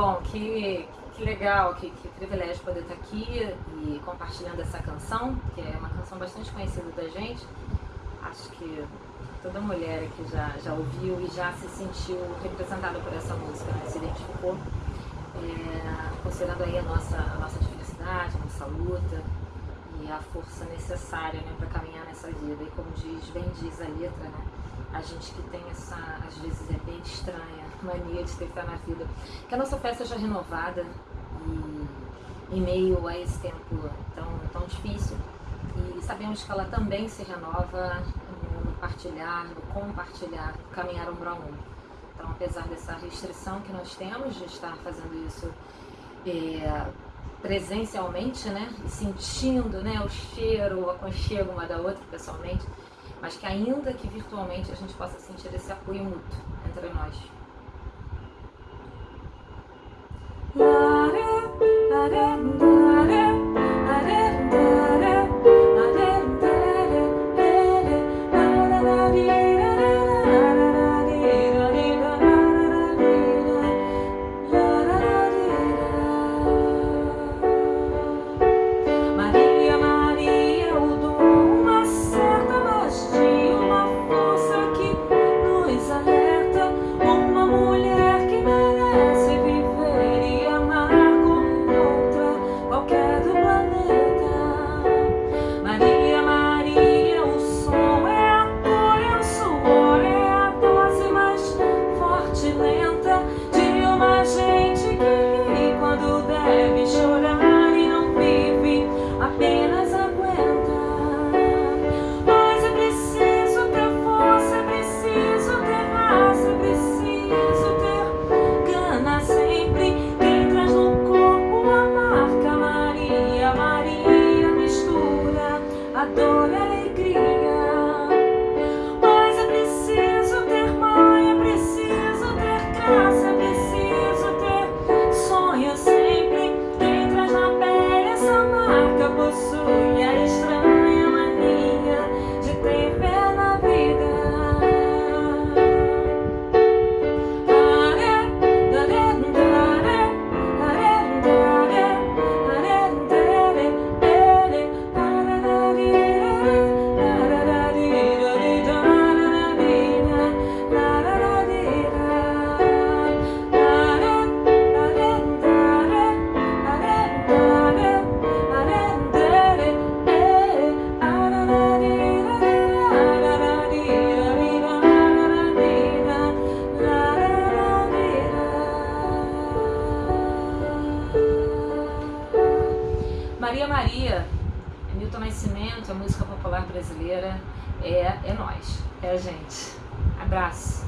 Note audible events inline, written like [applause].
Bom, que, que legal, que, que privilégio poder estar aqui e compartilhando essa canção, que é uma canção bastante conhecida da gente. Acho que toda mulher aqui já, já ouviu e já se sentiu representada por essa música, né? se identificou, é, considerando aí a nossa, a nossa diversidade, a nossa luta e a força necessária né, para caminhar nessa vida. E como diz, bem diz a letra, né? a gente que tem essa, às vezes é bem estranha, [laughs] mania de fé na vida, que a nossa fé seja renovada e em meio a esse tempo tão, tão difícil. E sabemos que ela também se renova no partilhar, no compartilhar, no caminhar ombro a ombro. Então, apesar dessa restrição que nós temos de estar fazendo isso é, presencialmente, né, sentindo né, o cheiro, o aconchego uma da outra pessoalmente, mas que ainda que virtualmente a gente possa sentir esse apoio mútuo entre nós. por alegria. Maria Maria, Milton Nascimento, a música popular brasileira, é, é nós, é a gente. Abraço.